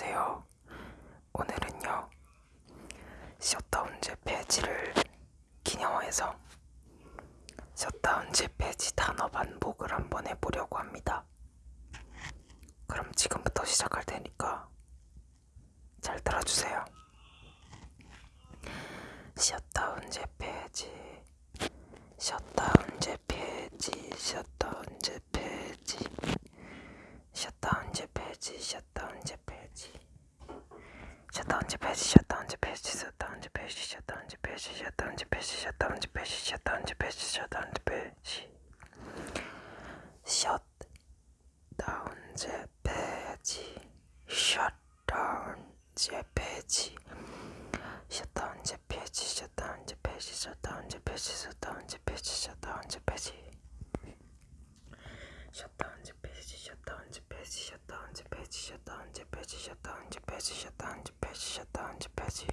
안녕하세요. 오늘은요 셧다운제 폐지를 기념해서 셧다운제 폐지 단어 반복을 한번 해보려고 합니다. 그럼 지금부터 시작할 테니까 잘 들어주세요. 셧다운제 폐지, 셧다운제 폐지, 셧다운제 폐지. 셧다운 제 폐지 셧다운 제 폐지 셧다운 제 폐지 셧다운 제 폐지 셧다운 제 폐지 셧다운 제 폐지 셧다운 제 폐지 셧다운 제 폐지 셧다운 제 폐지 셧다운 제 폐지 셧다운 제 폐지 셧다운 제 폐지 셧다운 제 폐지 셧다운 제 폐지 셧다운 제 폐지 셧다운 제 폐지 셧다운 제 폐지 셧다운 제 폐지 셧다운 제 폐지 셧다운 제 폐지 셧다운 제 폐지 셧다운 제 폐지 셧다운 제 폐지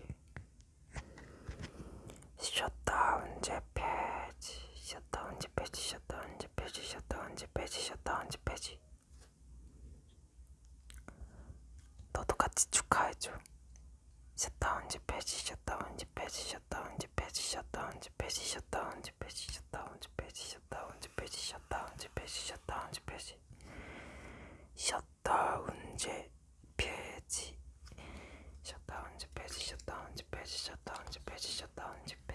셧다운 제 폐지 셧다운 제 폐지 셧다운 제 폐지 셧다운 제 폐지 셧다운 제 폐지 너도 같이 축하해줘 셧다운 제 폐지 셧다운 제 폐지 셧다운 제 폐지 셧다운 제 폐지 셧다운 제 폐지 셧다운 제 폐지 셧다운 제 폐지 셧다운 제 폐지 셧다운 제 폐지 셧다운 제 폐지 셧다운 제 폐지 셧다운 제 폐지 셧다운 제 폐지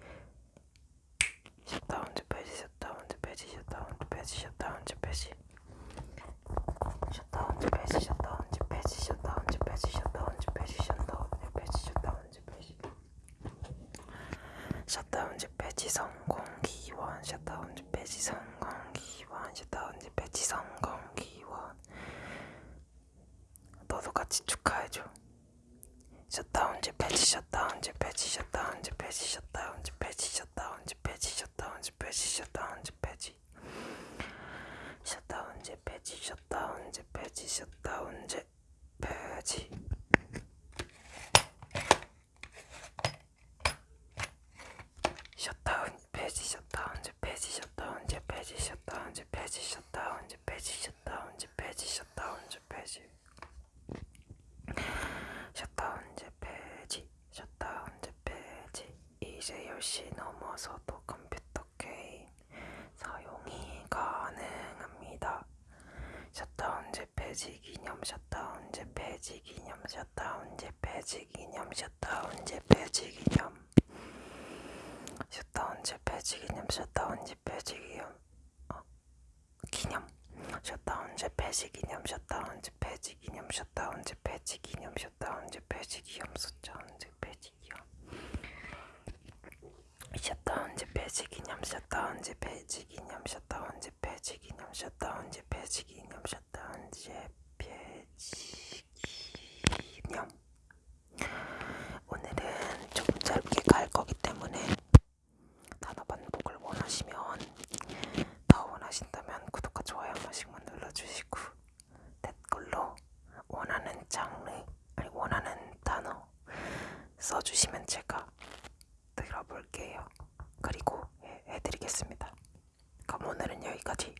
셧다운 제 폐지 셧다운 제 폐지 셧다운 제 폐지 셧다운 제 폐지 셧다운 제 폐지 셧다운 제 폐지 셧다운 제 폐지 셧다운 제 폐지 셧다운 제 폐지 셧다운 제 폐지 셧다운 제 폐지 성공 기원 셧다운 제 폐지 성공 기원 셧다운 제 폐지 성공 기원 너도 같이 축하해줘 셧다운 제 폐지 셧다운 제 폐지 셧다운 제 폐지 셧다운 제 폐지 셧다운 제 폐지 셧다운 제 폐지 셧다운 제 폐지 셧다운 제 폐지 셧다운 제 폐지 셧다운 제 폐지 셧다운 폐지 셧다운 제 폐지 셧다운 제 폐지 셧다운 제 폐지 셧다운 제 폐지 셧다운 제 폐지 셧다운 제 폐지 셧다운 제 폐지 셧다운 제 폐지 이제 10시 넘어서도 컴퓨터 게임 사용이 가능합니다 셧다운 제 폐지 기념 셧다운 제 폐지 기념 셧다운 제 폐지 기념 셧다운 제 폐지 기념. 셧다운 제 폐지 기념 셧다운 제 폐지 기념. 어, 기념. 셧다운 제 폐지 기념 셧다운 제 폐지 기념 셧다운 제 폐지 기념 셧다운 제 폐지 기념 셧다운 제 폐지 기념. 셧다운 제 폐지 기념 셧다운 제 폐지 기념 셧다운 제 폐지 기념 셧다운 제 폐지 기념 셧다운 제 폐지 기념 오늘은 좀 짧게 갈 거기 때문에 단어 반복을 원하시면 더 원하신다면 구독과 좋아요 한 번씩만 눌러주시고 댓글로 원하는 장르 아니 원하는 단어 써주시면 제가 들어볼게요. 그리고 해, 해드리겠습니다. 그럼 오늘은 여기까지.